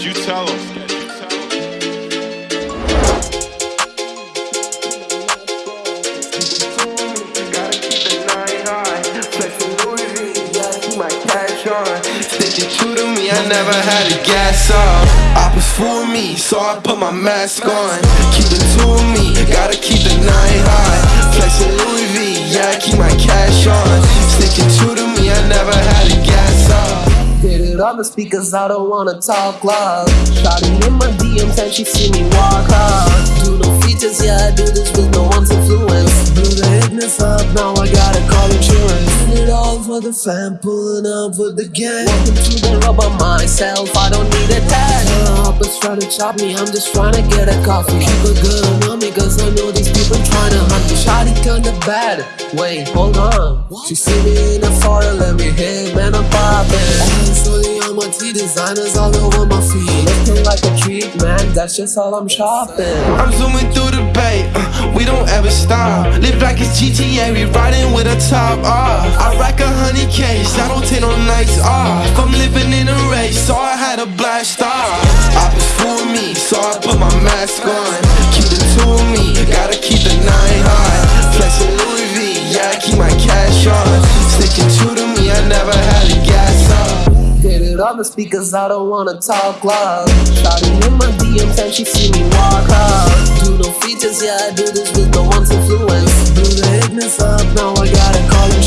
Sketch, you tell them. True to me, I never had a gas off. Oppas fool me, so I put my mask on. Keep it to me, gotta keep the nine high. Flexing Louis the speakers, I don't wanna talk loud. Shotty in my DMs and she see me walk hard. Do no features, yeah, I do this with no one's influence. Blew the hitness up, now I gotta call insurance. Did it all for the fam, pulling up with the gang. Walking through the rubber myself, I don't need a tag. Hoppers try to chop me, I'm just trying to get a coffee. Keep a gun on me, cause I know these people trying to hunt me. Shotty kinda bad, wait, hold on. She see me in the photo, let me hit, man, I'm poppin'. T designers all over my feet. Looking like a treat, man. That's just all I'm shopping. I'm zooming through the bay, uh, we don't ever stop. Live like it's GTA, we riding with a top off. I rack a hundred K's, I don't take no nights off. I'm living in a race, so I had a blast off. Oppas fool me, so I put my mask on. It on the speakers, I don't wanna talk loud. Shotty in my DMs and she see me walk hard. Do no features, yeah, I do this with no one's influence. Blew the hitness up, now I gotta call